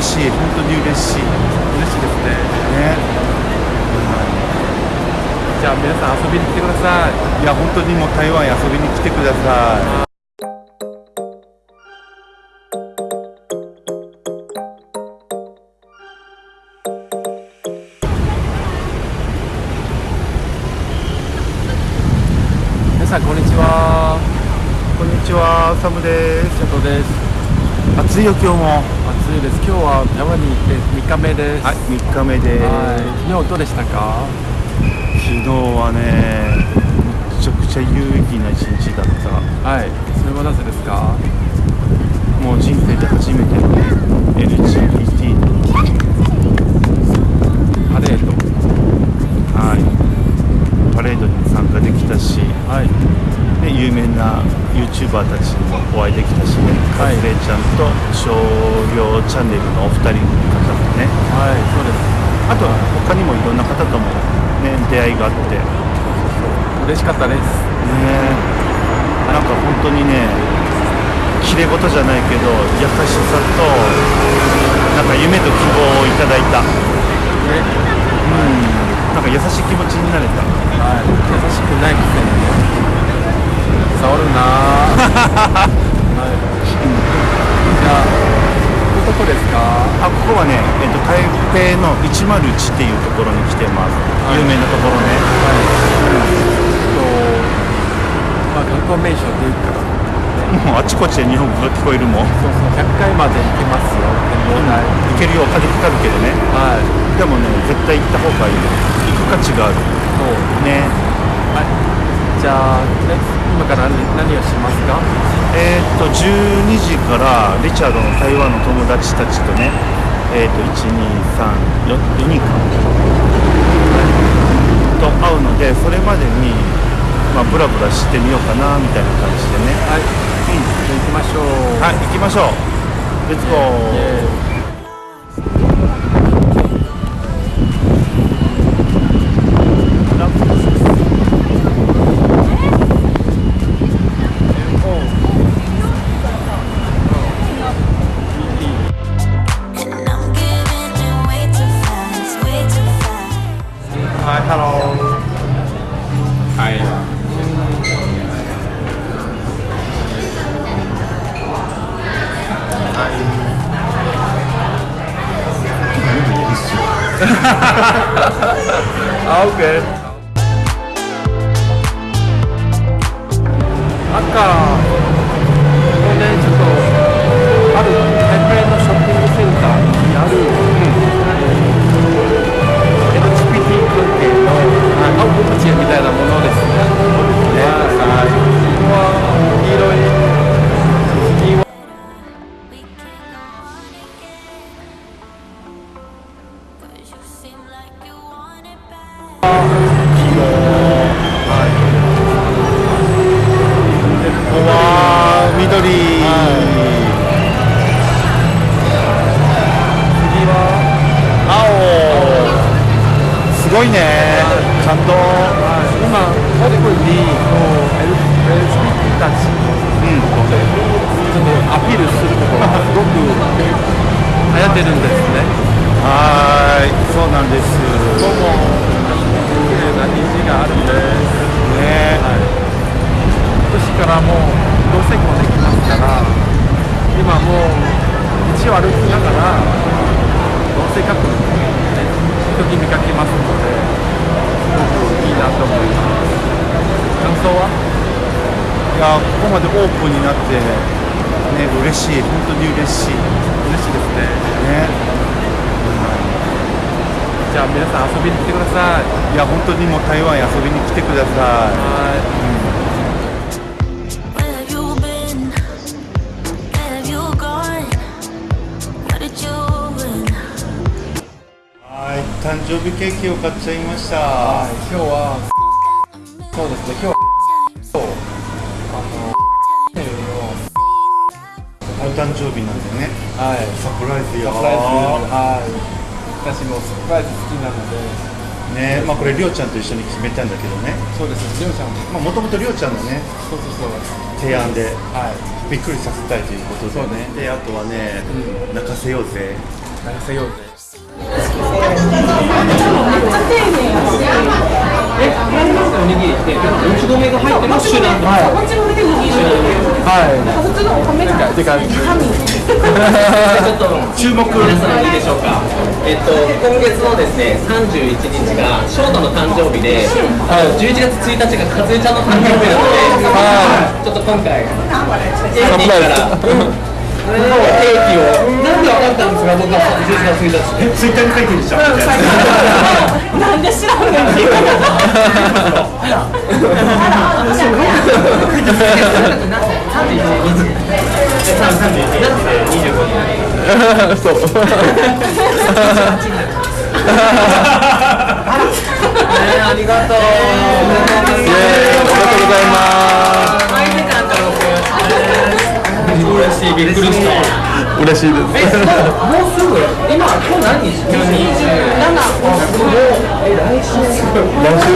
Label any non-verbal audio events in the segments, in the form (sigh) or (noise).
嬉しい本当に嬉しい。嬉しいですね。ね。じゃあ皆さん遊びに来てください。いや本当にもう台湾へ遊びに来てくださ皆さんこんにちは。いこんにちはサムです。瀬戸です。暑いよ今日も。暑いです。今日は山に行って3日目です。はい3日目です。はい。昨日どうでしたか？昨日はねめちゃくちゃ有意義な一日だった。はい。それはなぜですか？もう人生で初めての LGBT のパレード。はい。パレードにも参加できたし、はい。ね、有名な YouTuber たちにもお会いできたしね、はいカズレちゃんと商業チャンネルのお二人の方もね。はいそうです。あとは他にもいろんな方ともね出会いがあって。ね嬉しかったです。なんか本当にね綺麗事じゃないけど優しさとなんか夢と希望をいただいた、うん、なんか優しい気持ちになれた。はい。優しくないくせにね触るな。ーはいじゃあどこですかあここはね、えっと、台北の101っていうところに来てます、はい。有名なところね。はい。とまあ観光名所というか。もうあちこちで日本語が聞こえるもん。そうそう。100回まで行けますよ。展望台行けるよ風かかるけどね。はい。でもね絶対行った方がいい。行く価値がある。そう。ね。はい。じゃあね今から何何をしますか？えーっと12時からリチャードの台湾の友達たちとねえーっと1234人か。と会うのでそれまでにまあブラブラしてみようかなみたいな感じでねはい、じゃ行きましょうはい行きましょうレッツゴーあ、オッケー。ンにもう LGBT たちうん。ちょっとアピールするところがすごく流行ってるんですね。はーい、そうなんです。どうも、綺麗な虹があるんです。ね。はい。今年からもうまでオープンになって。ね、嬉しい、本当に嬉しい。嬉しいですね。ね。じゃあ皆さん遊びに来てください。いや、本当にもう台湾へ遊びに来てください。はい。はい、誕生日ケーキを買っちゃいました。はい、今日はそうですね、今日あのお誕生日なんでね。はい、サプライズよ。サプライズ、はい、私もサプライズ好きなので、ね、まあこれりょうちゃんと一緒に決めたんだけどね。そうです、りょうちゃんも、まあもともとりょうちゃんのね、そうそうそう、提案ではい、びっくりさせたいということでそうね。であとはね、泣かせようぜ。長瀬ようぜ。おにぎりって、もち米が入ってます種なんはいはいてかちょっと注目皆さんいいでしょうか。えっと今月のですね31日が翔太の誕生日で、あの11月1日が和江ちゃんの誕生日なので、ちょっと今回ケーキから。(laughs) ケーキを。なんでわかったんですか？僕は11月1日って。ツイッターに書いてるじゃん。な。んで知らんありがとうイエーイおめでとうございます嬉しいびっくりした。嬉しいです。えもうすぐ今今日何日今日27え来週来週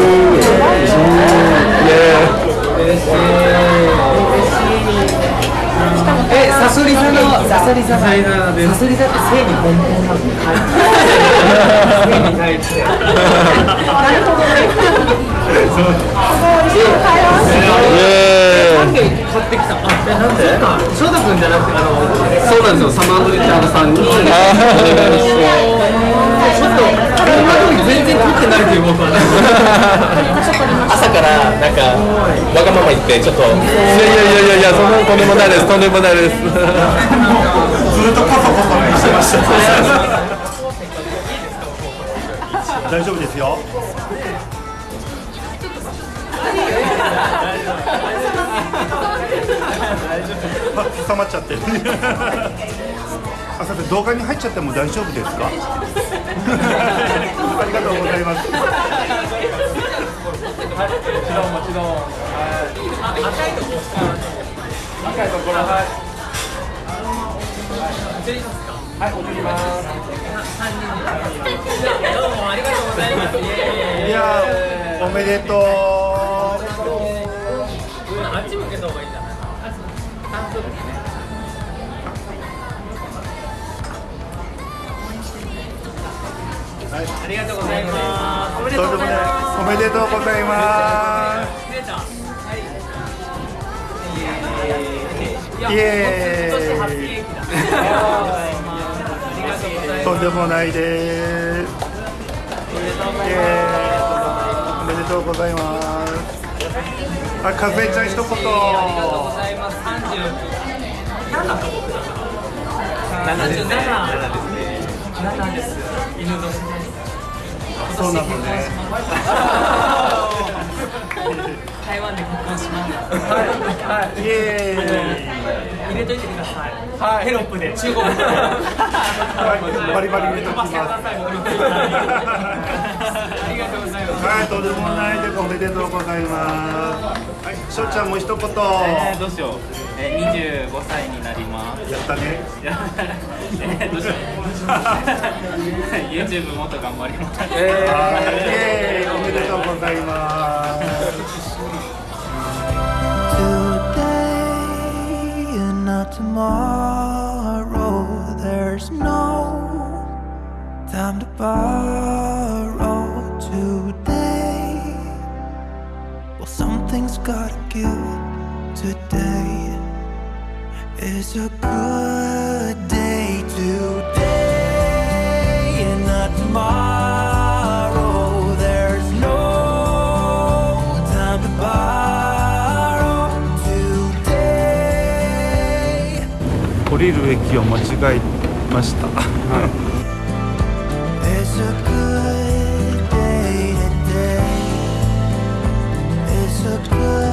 イエーイ嬉しいえサソリ座のサソリ座サソリ座って性に本当なの？性に対して。イ (laughs) なんで翔太君じゃなくてあのそうなんですよ。サマードリッチャードさんに。お願いしてちょっと今まで全然撮ってないという僕は朝からなんかわがまま言ってちょっと。いやいやいやいやそんなとんでもないです。とんでもないです。ずっとコソコソしてました。(laughs) 大丈夫ですよあ挟まっちゃってる。(laughs) あさて動画に入っちゃっても大丈夫ですか？ありがとうございます。もちろんもちろん。はい。赤いところ赤いところはいはい踊りますいやーおめでとうありがとうございます。おめでとうございます。おめでとうございます。失礼た。はい。イエーイ。とんでもないです。おめでとうございます。あ、かずえちゃん一言。ありがとうございます。三十。七。七十七。七ですね。七です。犬年。そうなのね台湾で結婚します。イエーイ入れといてください。はいテロップで中国語で。(laughs) バリバリ入れときますはい、とんでもないです。おめでとうございます。はい、しょうちゃんも一言。えー、どうしよう、えー、25歳になりますやったね。えー、どうしよう (laughs) YouTube もっと頑張りますはい、イエーイ、おめでとうございます。Today and not tomorrow. There's no time to borrow today. Well, something's gotta give. Today is a good day. Today and not tomorrow. There's no time to borrow today. 降りる駅を間違えました。It's a good good.